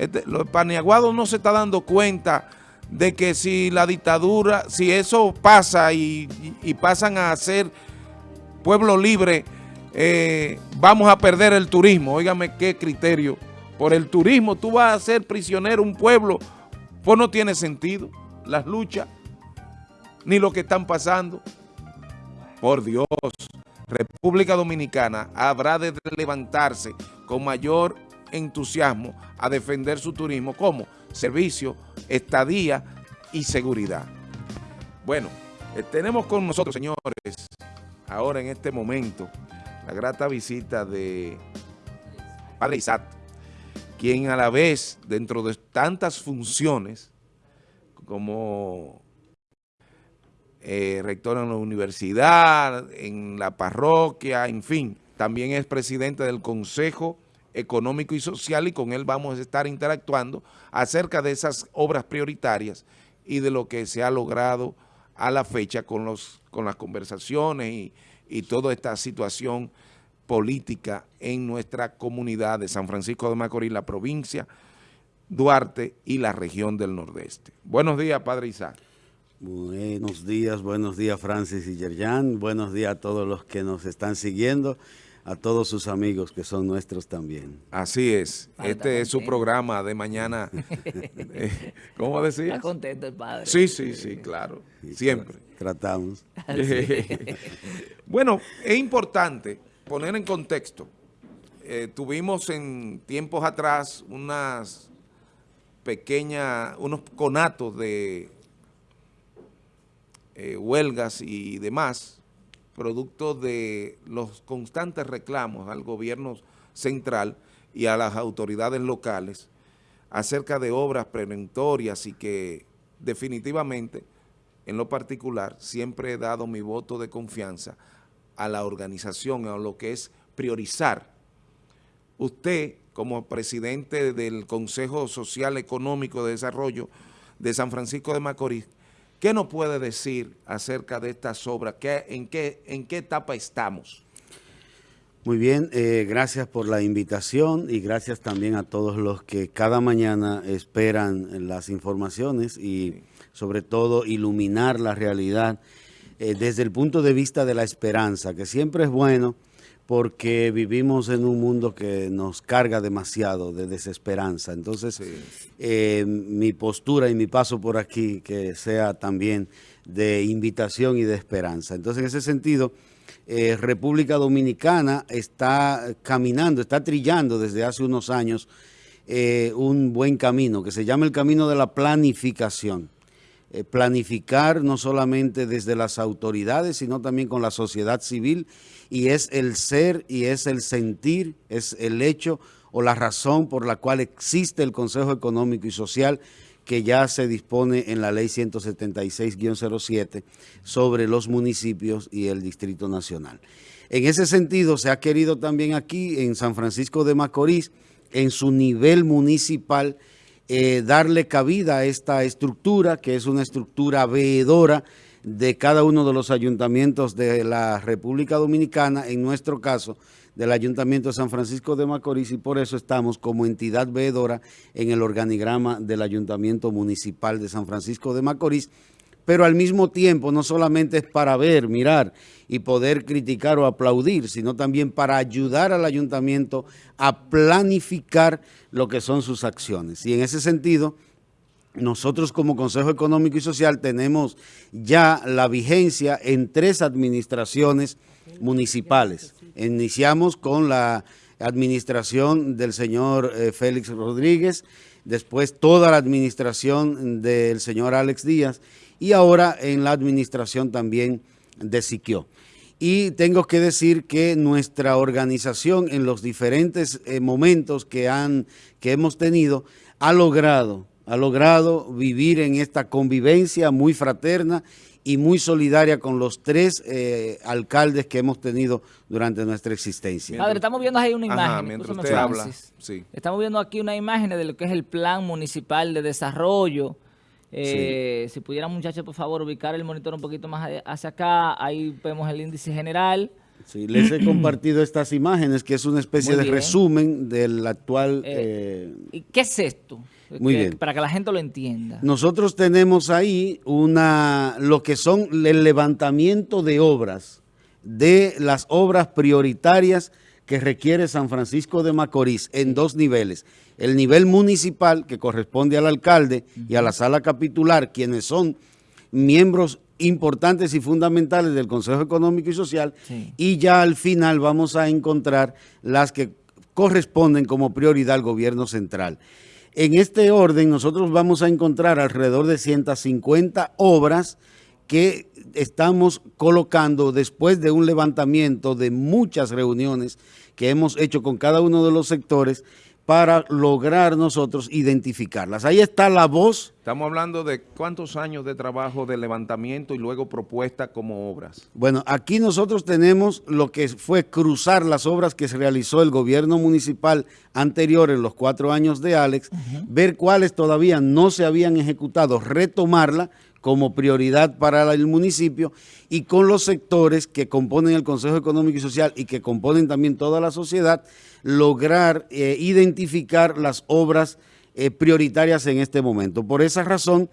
Este, los paniaguados no se está dando cuenta de que si la dictadura, si eso pasa y, pasan a ser pueblo libre, eh, vamos a perder el turismo. Óigame qué criterio. Por el turismo tú vas a ser prisionero un pueblo, pues no tiene sentido las luchas, ni lo que están pasando. Por Dios, República Dominicana habrá de levantarse con mayor entusiasmo a defender su turismo como servicio, estadía y seguridad. Bueno, eh, tenemos con nosotros, señores, ahora en este momento, la grata visita de Padre Isaac, quien a la vez, dentro de tantas funciones, como eh, rector en la universidad, en la parroquia, en fin, también es presidente del Consejo económico y social y con él vamos a estar interactuando acerca de esas obras prioritarias y de lo que se ha logrado a la fecha con, los, con las conversaciones y, y toda esta situación política en nuestra comunidad de San Francisco de Macorís, la provincia, Duarte y la región del Nordeste. Buenos días, Padre Isaac. Buenos días, buenos días Francis y Yerjan, buenos días a todos los que nos están siguiendo a todos sus amigos que son nuestros también. Así es. este es su programa de mañana. Eh, ¿Cómo decir? Está contento el padre. Sí, sí, sí, claro. Siempre. Tratamos. bueno, es importante poner en contexto. Eh, tuvimos en tiempos atrás unas pequeñas, unos conatos de eh, huelgas y demás producto de los constantes reclamos al gobierno central y a las autoridades locales acerca de obras preventorias y que definitivamente, en lo particular, siempre he dado mi voto de confianza a la organización, a lo que es priorizar. Usted, como presidente del Consejo Social Económico de Desarrollo de San Francisco de Macorís, ¿Qué nos puede decir acerca de estas obras? ¿Qué, en, qué, ¿En qué etapa estamos? Muy bien, eh, gracias por la invitación y gracias también a todos los que cada mañana esperan las informaciones y sobre todo iluminar la realidad eh, desde el punto de vista de la esperanza, que siempre es bueno porque vivimos en un mundo que nos carga demasiado de desesperanza. Entonces, eh, mi postura y mi paso por aquí que sea también de invitación y de esperanza. Entonces, en ese sentido, eh, República Dominicana está caminando, está trillando desde hace unos años eh, un buen camino que se llama el camino de la planificación. Planificar no solamente desde las autoridades, sino también con la sociedad civil y es el ser y es el sentir, es el hecho o la razón por la cual existe el Consejo Económico y Social que ya se dispone en la ley 176-07 sobre los municipios y el Distrito Nacional. En ese sentido, se ha querido también aquí en San Francisco de Macorís, en su nivel municipal, eh, darle cabida a esta estructura, que es una estructura veedora, de cada uno de los ayuntamientos de la República Dominicana, en nuestro caso, del Ayuntamiento de San Francisco de Macorís y por eso estamos como entidad veedora en el organigrama del Ayuntamiento Municipal de San Francisco de Macorís, pero al mismo tiempo no solamente es para ver, mirar y poder criticar o aplaudir, sino también para ayudar al ayuntamiento a planificar lo que son sus acciones. Y en ese sentido nosotros como Consejo Económico y Social tenemos ya la vigencia en tres administraciones municipales. Iniciamos con la administración del señor eh, Félix Rodríguez, después toda la administración del señor Alex Díaz y ahora en la administración también de Siquio. Y tengo que decir que nuestra organización en los diferentes eh, momentos que, han, que hemos tenido ha logrado ha logrado vivir en esta convivencia muy fraterna y muy solidaria con los tres eh, alcaldes que hemos tenido durante nuestra existencia. Padre, estamos viendo ahí una imagen. mientras usted habla, Estamos viendo aquí una imagen de lo que es el Plan Municipal de Desarrollo. Eh, si pudiera, muchachos, por favor, ubicar el monitor un poquito más hacia acá. Ahí vemos el índice general. Sí, les he compartido estas imágenes, que es una especie de resumen del actual... Eh, eh, ¿Qué es esto? Muy bien. Para que la gente lo entienda. Nosotros tenemos ahí una lo que son el levantamiento de obras, de las obras prioritarias que requiere San Francisco de Macorís en dos niveles. El nivel municipal, que corresponde al alcalde y a la sala capitular, quienes son miembros importantes y fundamentales del Consejo Económico y Social, y ya al final vamos a encontrar las que corresponden como prioridad al gobierno central. En este orden nosotros vamos a encontrar alrededor de 150 obras que estamos colocando después de un levantamiento de muchas reuniones que hemos hecho con cada uno de los sectores para lograr nosotros identificarlas. Ahí está la voz. Estamos hablando de cuántos años de trabajo de levantamiento y luego propuesta como obras. Bueno, aquí nosotros tenemos lo que fue cruzar las obras que se realizó el gobierno municipal anterior en los cuatro años de Alex, ver cuáles todavía no se habían ejecutado, retomarla, como prioridad para el municipio y con los sectores que componen el Consejo Económico y Social y que componen también toda la sociedad, lograr eh, identificar las obras eh, prioritarias en este momento. Por esa razón,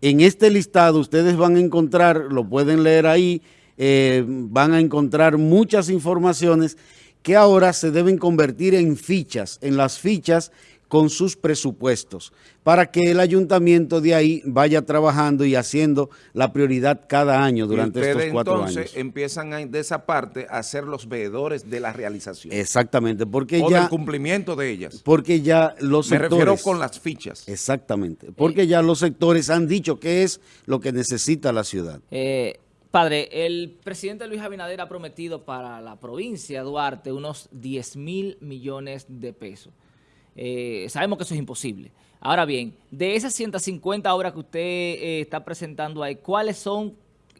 en este listado ustedes van a encontrar, lo pueden leer ahí, eh, van a encontrar muchas informaciones que ahora se deben convertir en fichas, en las fichas con sus presupuestos para que el ayuntamiento de ahí vaya trabajando y haciendo la prioridad cada año durante estos cuatro entonces, años. empiezan de esa parte a ser los veedores de la realización. Exactamente, porque o ya... del cumplimiento de ellas. Porque ya los Me sectores... refiero con las fichas. Exactamente, porque ya los sectores han dicho qué es lo que necesita la ciudad. Eh, Padre, el presidente Luis Abinader ha prometido para la provincia de Duarte unos 10 mil millones de pesos. Eh, sabemos que eso es imposible. Ahora bien, de esas 150 obras que usted eh, está presentando ahí, ¿cuáles son,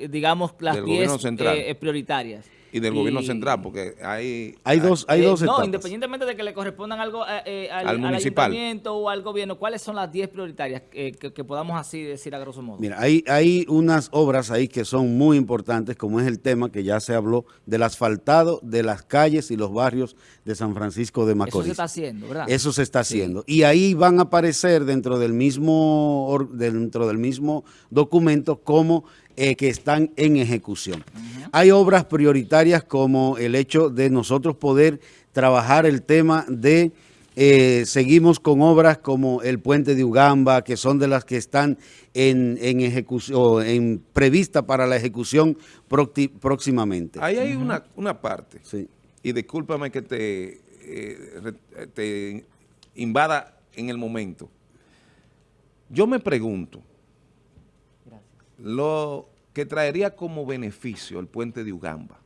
digamos, las 10 prioritarias? y del gobierno central, porque hay... Hay dos, hay dos No, independientemente de que le correspondan algo al, al, ayuntamiento o al gobierno, ¿cuáles son las 10 prioritarias que, podamos así decir a grosso modo? Mira, hay, hay unas obras ahí que son muy importantes, como es el tema que ya se habló del asfaltado de las calles y los barrios de San Francisco de Macorís. Eso se está haciendo, ¿verdad? Eso se está haciendo. Y ahí van a aparecer dentro del mismo, dentro del mismo documento como eh, que están en ejecución. Hay obras prioritarias como el hecho de nosotros poder trabajar el tema de, eh, seguimos con obras como el puente de Ugamba, que son de las que están en, ejecución, en prevista para la ejecución próximamente. Ahí hay una, una parte, sí. y discúlpame que te, eh, te invada en el momento. Yo me pregunto, lo que traería como beneficio el puente de Ugamba.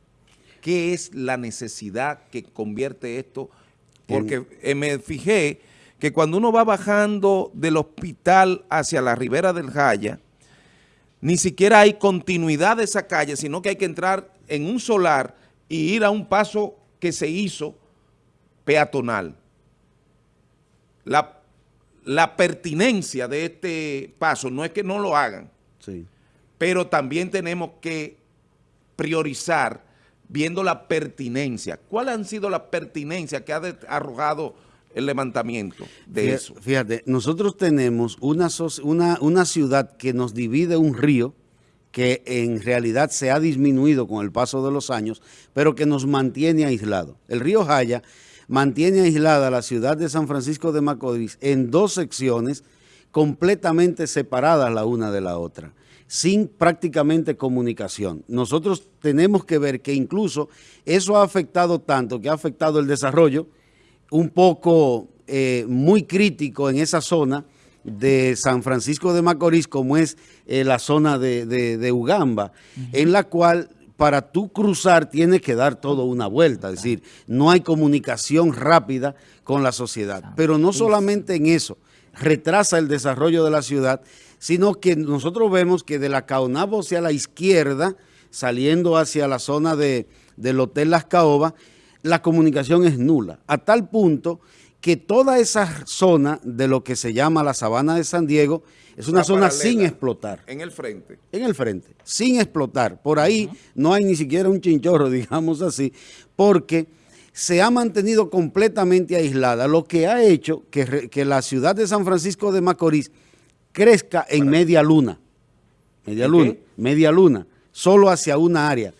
¿Qué es la necesidad que convierte esto? Porque eh, me fijé que cuando uno va bajando del hospital hacia la ribera del Jaya, ni siquiera hay continuidad de esa calle, sino que hay que entrar en un solar y ir a un paso que se hizo peatonal. La, la pertinencia de este paso no es que no lo hagan, sí pero también tenemos que priorizar viendo la pertinencia. ¿Cuál han sido las pertinencias que ha arrojado el levantamiento de eso? Fíjate, nosotros tenemos una, una, una ciudad que nos divide un río que en realidad se ha disminuido con el paso de los años, pero que nos mantiene aislado. El río Jaya mantiene aislada la ciudad de San Francisco de Macorís en dos secciones completamente separadas la una de la otra sin prácticamente comunicación. Nosotros tenemos que ver que incluso eso ha afectado tanto, que ha afectado el desarrollo un poco eh, muy crítico en esa zona de San Francisco de Macorís, como es eh, la zona de, Ugamba, en la cual para tú cruzar tienes que dar todo una vuelta, es decir, no hay comunicación rápida con la sociedad. Pero no solamente en eso, retrasa el desarrollo de la ciudad, sino que nosotros vemos que de la Caonabo hacia la izquierda, saliendo hacia la zona de, del Hotel Las Caobas, la comunicación es nula, a tal punto que toda esa zona de lo que se llama la sabana de San Diego es una zona sin explotar. En el frente. En el frente, sin explotar. Por ahí no hay ni siquiera un chinchorro, digamos así, porque se ha mantenido completamente aislada, lo que ha hecho que, que la ciudad de San Francisco de Macorís crezca en media luna. Media luna, media luna, solo hacia una área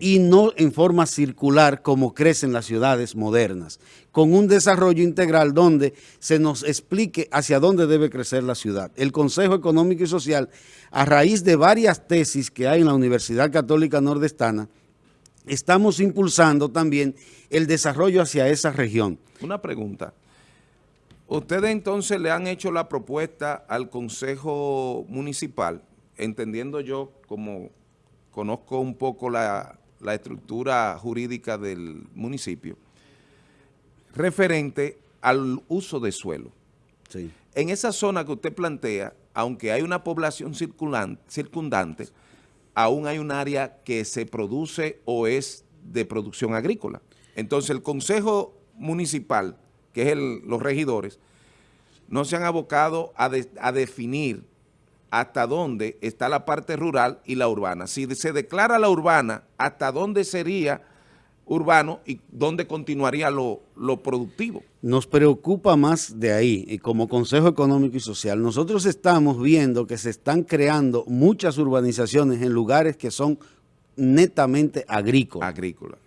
y no en forma circular como crecen las ciudades modernas, con un desarrollo integral donde se nos explique hacia dónde debe crecer la ciudad. El Consejo Económico y Social, a raíz de varias tesis que hay en la Universidad Católica Nordestana, estamos impulsando también el desarrollo hacia esa región. Una pregunta. Ustedes entonces le han hecho la propuesta al Consejo Municipal, entendiendo yo como conozco un poco la, estructura jurídica del municipio, referente al uso de suelo. En esa zona que usted plantea, aunque hay una población circundante, aún hay un área que se produce o es de producción agrícola. Entonces el Consejo Municipal, que es los regidores, no se han abocado a, a definir hasta dónde está la parte rural y la urbana. Si se declara la urbana, hasta dónde sería urbano y dónde continuaría lo, productivo. Nos preocupa más de ahí, y como Consejo Económico y Social, nosotros estamos viendo que se están creando muchas urbanizaciones en lugares que son netamente agrícolas. Agrícola.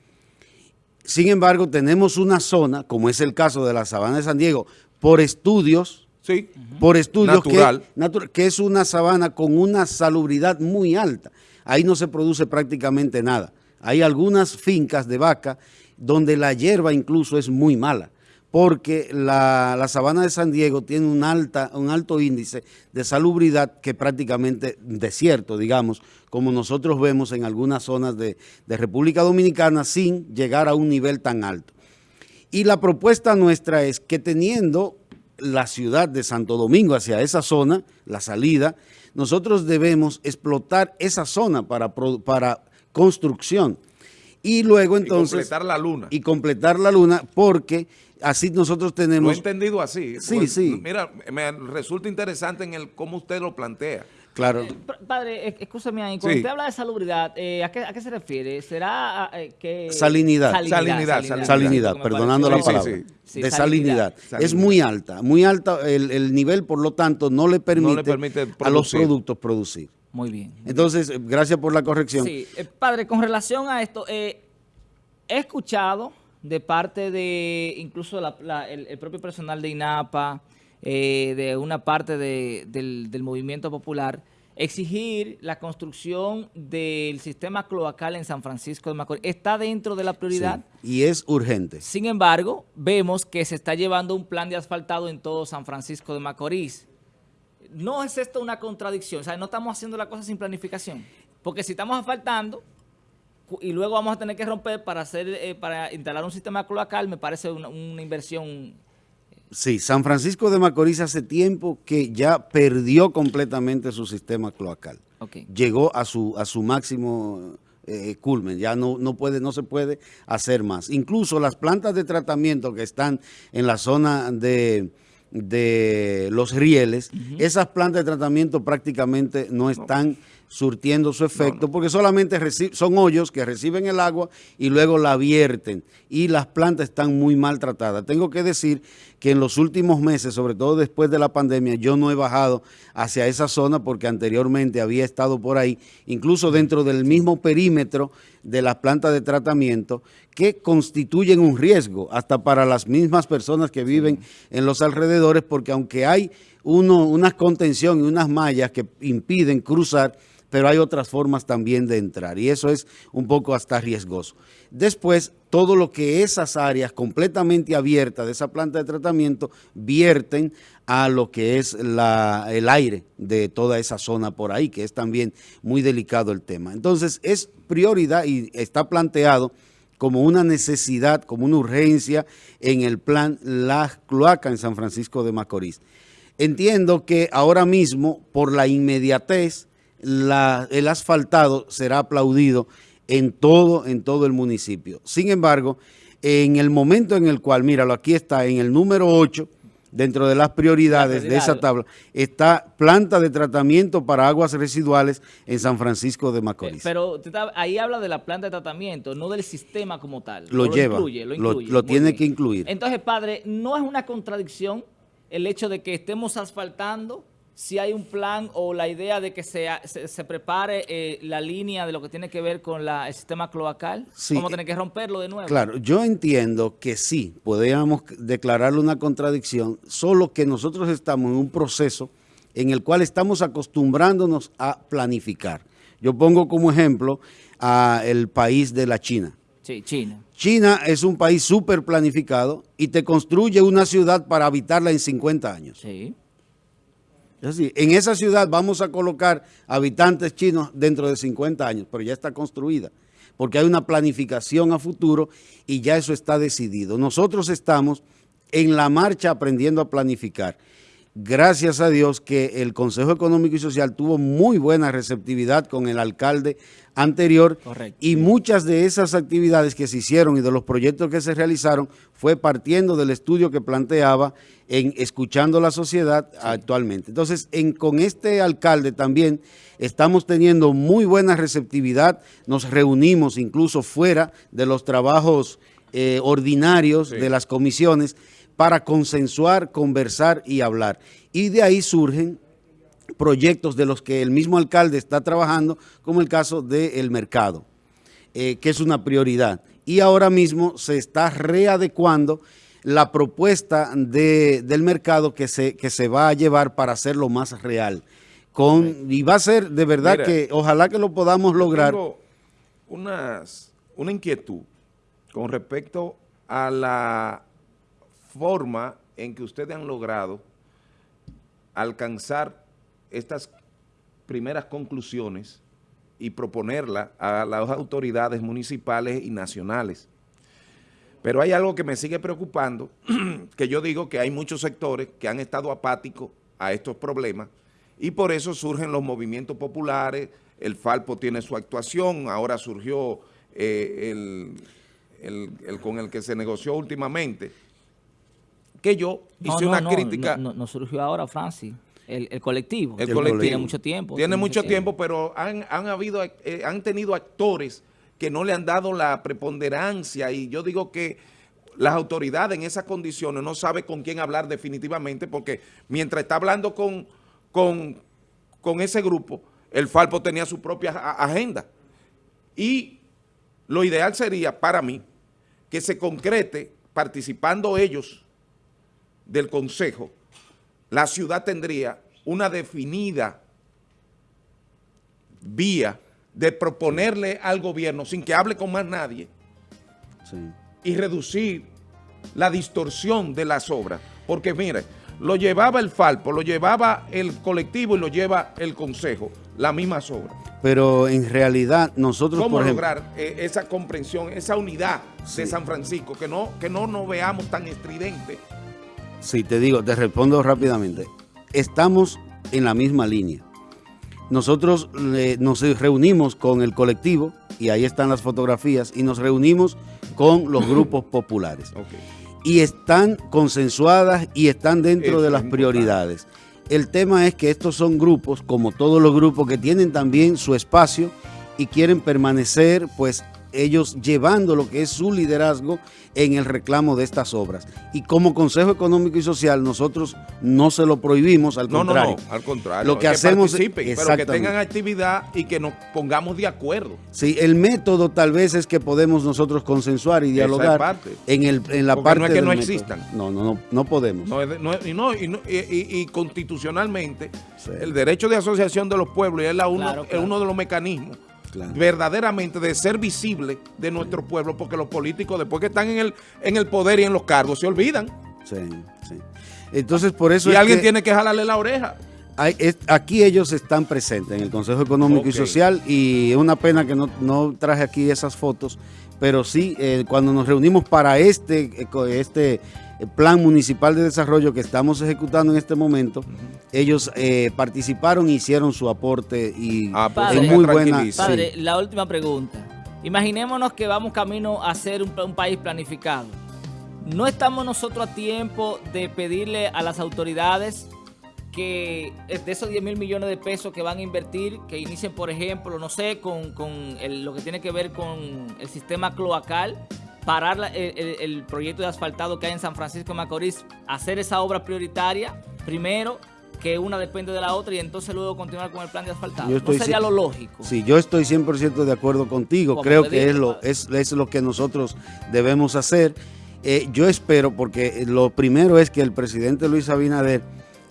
Sin embargo, tenemos una zona, como es el caso de la Sabana de San Diego, por estudios Sí. Por estudios Que, que es una sabana con una salubridad muy alta. Ahí no se produce prácticamente nada. Hay algunas fincas de vaca donde la hierba incluso es muy mala, porque la, sabana de San Diego tiene un, alta, un alto índice de salubridad que prácticamente desierto, digamos, como nosotros vemos en algunas zonas de, de República Dominicana sin llegar a un nivel tan alto. Y la propuesta nuestra es que teniendo la ciudad de Santo Domingo hacia esa zona, la salida, nosotros debemos explotar esa zona para, para construcción. Y luego entonces... Y completar la luna. Y completar la luna porque así nosotros tenemos... Lo he entendido así. Sí, pues, sí. Mira, me resulta interesante en el cómo usted lo plantea. Claro. Eh, padre, escúcheme ahí, cuando usted habla de salubridad, eh, ¿a, qué, ¿a, qué, se refiere? ¿Será eh, que...? Salinidad. Salinidad, salinidad, perdonando la palabra. de salinidad. Es muy alta, muy alta el, nivel, por lo tanto, no le permite, a los productos producir. Muy bien. Entonces, gracias por la corrección. Sí, padre, con relación a esto, he escuchado de parte de incluso el propio personal de INAPA, eh, de una parte del, movimiento popular, exigir la construcción del sistema cloacal en San Francisco de Macorís. ¿Está dentro de la prioridad? y es urgente. Sin embargo, vemos que se está llevando un plan de asfaltado en todo San Francisco de Macorís. ¿No es esto una contradicción? O sea, no estamos haciendo la cosa sin planificación. Porque si estamos asfaltando y luego vamos a tener que romper para hacer eh, para instalar un sistema cloacal, me parece una, una inversión. Sí, San Francisco de Macorís hace tiempo que ya perdió completamente su sistema cloacal. Llegó a su, a su máximo eh, culmen, ya no, no, puede, no se puede hacer más. Incluso las plantas de tratamiento que están en la zona de, los rieles, esas plantas de tratamiento prácticamente no. están surtiendo su efecto, porque solamente son hoyos que reciben el agua y luego la vierten y las plantas están muy maltratadas. Tengo que decir que en los últimos meses, sobre todo después de la pandemia, yo no he bajado hacia esa zona porque anteriormente había estado por ahí, incluso dentro del mismo perímetro de las plantas de tratamiento, que constituyen un riesgo hasta para las mismas personas que viven en los alrededores, porque aunque hay uno, una contención y unas mallas que impiden cruzar, pero hay otras formas también de entrar y eso es un poco hasta riesgoso. Después, todo lo que esas áreas completamente abiertas de esa planta de tratamiento vierten a lo que es el aire de toda esa zona por ahí, que es también muy delicado el tema. Entonces, es prioridad y está planteado como una necesidad, como una urgencia en el plan La Cloaca en San Francisco de Macorís. Entiendo que ahora mismo, por la inmediatez, el asfaltado será aplaudido en todo, en todo el municipio. Sin embargo, en el momento en el cual, míralo, aquí está en el número 8, dentro de las prioridades de esa tabla, está planta de tratamiento para aguas residuales en San Francisco de Macorís. Pero ahí habla de la planta de tratamiento, no del sistema como tal. Lo, lleva, lo, incluye, lo, tiene que incluir. Entonces, padre, ¿no es una contradicción el hecho de que estemos asfaltando si hay un plan o la idea de que se, se, prepare eh, la línea de lo que tiene que ver con la, el sistema cloacal? Sí. ¿Cómo tener que romperlo de nuevo? Claro, yo entiendo que sí, podríamos declararle una contradicción, solo que nosotros estamos en un proceso en el cual estamos acostumbrándonos a planificar. Yo pongo como ejemplo a el país de la China. Sí, China. China es un país súper planificado y te construye una ciudad para habitarla en 50 años. Sí en esa ciudad vamos a colocar habitantes chinos dentro de 50 años, pero ya está construida, porque hay una planificación a futuro y ya eso está decidido. Nosotros estamos en la marcha aprendiendo a planificar. Gracias a Dios que el Consejo Económico y Social tuvo muy buena receptividad con el alcalde anterior y muchas de esas actividades que se hicieron y de los proyectos que se realizaron fue partiendo del estudio que planteaba en escuchando la sociedad actualmente. Entonces, en, con este alcalde también estamos teniendo muy buena receptividad, nos reunimos incluso fuera de los trabajos eh, ordinarios de las comisiones para consensuar, conversar y hablar. Y de ahí surgen proyectos de los que el mismo alcalde está trabajando, como el caso del mercado, eh, que es una prioridad. Y ahora mismo se está readecuando la propuesta del mercado que se, que se va a llevar para hacerlo más real. Con, y va a ser de verdad que ojalá que lo podamos lograr. Tengo unas, una inquietud con respecto a la forma en que ustedes han logrado alcanzar estas primeras conclusiones y proponerlas a las autoridades municipales y nacionales. Pero hay algo que me sigue preocupando, que yo digo que hay muchos sectores que han estado apáticos a estos problemas y por eso surgen los movimientos populares, el Falpo tiene su actuación, ahora surgió eh, el, con el que se negoció últimamente, que yo hice una crítica. No, surgió ahora, Francis. El, colectivo. El, colectivo. Tiene mucho tiempo. Tiene, mucho tiempo, pero han, habido, eh, han tenido actores que no le han dado la preponderancia y yo digo que las autoridades en esas condiciones no saben con quién hablar definitivamente porque mientras está hablando con, con, con ese grupo, el Falpo tenía su propia agenda. Y lo ideal sería para mí que se concrete participando ellos del Consejo, la ciudad tendría una definida vía de proponerle al gobierno, sin que hable con más nadie, y reducir la distorsión de las obras. Porque mire, lo llevaba el Falpo, lo llevaba el colectivo y lo lleva el Consejo, las mismas obras. Pero en realidad nosotros, ¿Cómo lograr eh, esa comprensión, esa unidad de San Francisco, que no, que no nos veamos tan estridentes? Sí, te digo, te respondo rápidamente. Estamos en la misma línea nosotros nos reunimos con el colectivo, y ahí están las fotografías, y nos reunimos con los grupos populares. Y están consensuadas y están dentro de las prioridades. El tema es que estos son grupos, como todos los grupos, que tienen también su espacio y quieren permanecer pues ellos llevando lo que es su liderazgo en el reclamo de estas obras. Y como Consejo Económico y Social, nosotros no se lo prohibimos, al contrario. No, no, al contrario. Lo que, hacemos participen, pero que tengan actividad y que nos pongamos de acuerdo. Sí, el método tal vez es que podemos nosotros consensuar y dialogar en, el, en la parte no es que no existan. No, no, no, no podemos. y, constitucionalmente, el derecho de asociación de los pueblos es, la uno, es uno de los mecanismos verdaderamente de ser visible de nuestro pueblo, porque los políticos después que están en el, en el poder y en los cargos se olvidan. Sí, sí. Entonces por eso... Y alguien tiene que jalarle la oreja. aquí ellos están presentes en el Consejo Económico y Social y es una pena que no, traje aquí esas fotos, pero sí, eh, cuando nos reunimos para este, eh, este plan municipal de desarrollo que estamos ejecutando en este momento, ellos eh, participaron y hicieron su aporte y ah, pues muy buena. Padre, la última pregunta. Imaginémonos que vamos camino a ser un, un país planificado. No estamos nosotros a tiempo de pedirle a las autoridades que eh, de esos 10 mil millones de pesos que van a invertir, que inicien, por ejemplo, no sé, con, con el- lo que tiene que ver con el sistema cloacal, parar la- el, el- proyecto de asfaltado que hay en San Francisco de Macorís, hacer esa obra prioritaria primero, que una depende de la otra, y entonces luego continuar con el plan de asfaltado. Yo No estoy sería ci- lo lógico. Sí, yo estoy 100% de acuerdo contigo. Como Creo que es lo, es, es lo que nosotros debemos hacer. Eh, yo espero, porque lo primero es que el presidente Luis Abinader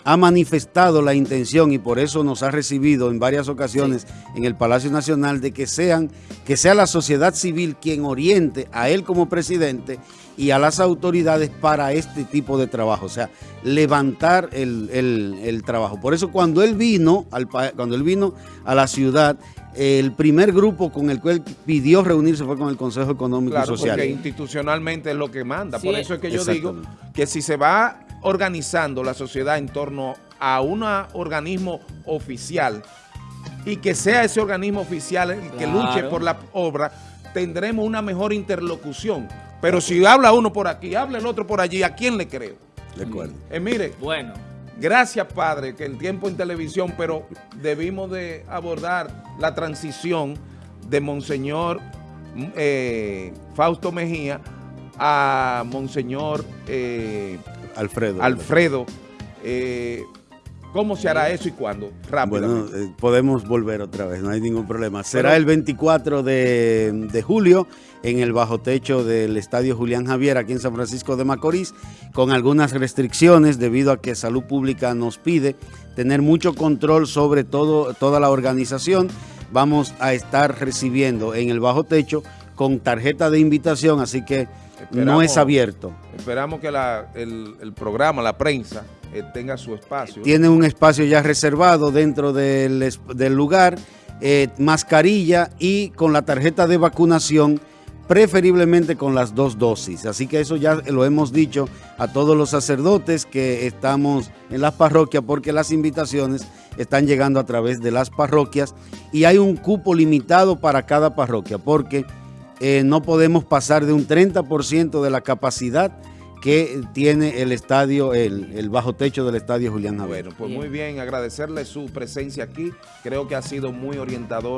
ha manifestado la intención y por eso nos ha recibido en varias ocasiones en el Palacio Nacional de que sean que sea la sociedad civil quien oriente a él como presidente y a las autoridades para este tipo de trabajo, o sea, levantar el, el- el trabajo. Por eso cuando él vino al cuando él vino a la ciudad, el primer grupo con el cual pidió reunirse fue con el Consejo Económico Claro, y Social. porque institucionalmente es lo que manda. Sí, Por eso es que yo digo que si se va organizando la sociedad en torno a un organismo oficial y que sea ese organismo oficial el que Claro. luche por la obra, tendremos una mejor interlocución. Pero si habla uno por aquí, habla el otro por allí, ¿a quién le creo? De acuerdo. Eh, mire, Bueno, Gracias, padre, que el tiempo en televisión, pero debimos de abordar la transición de Monseñor eh, Fausto Mejía a Monseñor eh, Alfredo. Alfredo. Eh, ¿Cómo se hará eso y cuándo? Rápido. Bueno, eh, podemos volver otra vez, no hay ningún problema. Será Pero- el 24 de, de julio en el bajo techo del Estadio Julián Javier aquí en San Francisco de Macorís, con algunas restricciones debido a que Salud Pública nos pide tener mucho control sobre todo, toda la organización. Vamos a estar recibiendo en el bajo techo con tarjeta de invitación, así que no es abierto. Esperamos que la- el, el programa, la prensa, eh, tenga su espacio. Tiene un espacio ya reservado dentro del lugar, eh, mascarilla y con la tarjeta de vacunación, preferiblemente con las dos dosis. Así que eso ya lo hemos dicho a todos los sacerdotes que estamos en las parroquias porque las invitaciones están llegando a través de las parroquias y hay un cupo limitado para cada parroquia porque eh, no podemos pasar de un 30% de la capacidad que tiene el estadio, el, bajo techo del estadio Julián Javier. Bueno, pues muy bien, agradecerle su presencia aquí. Creo que ha sido muy orientador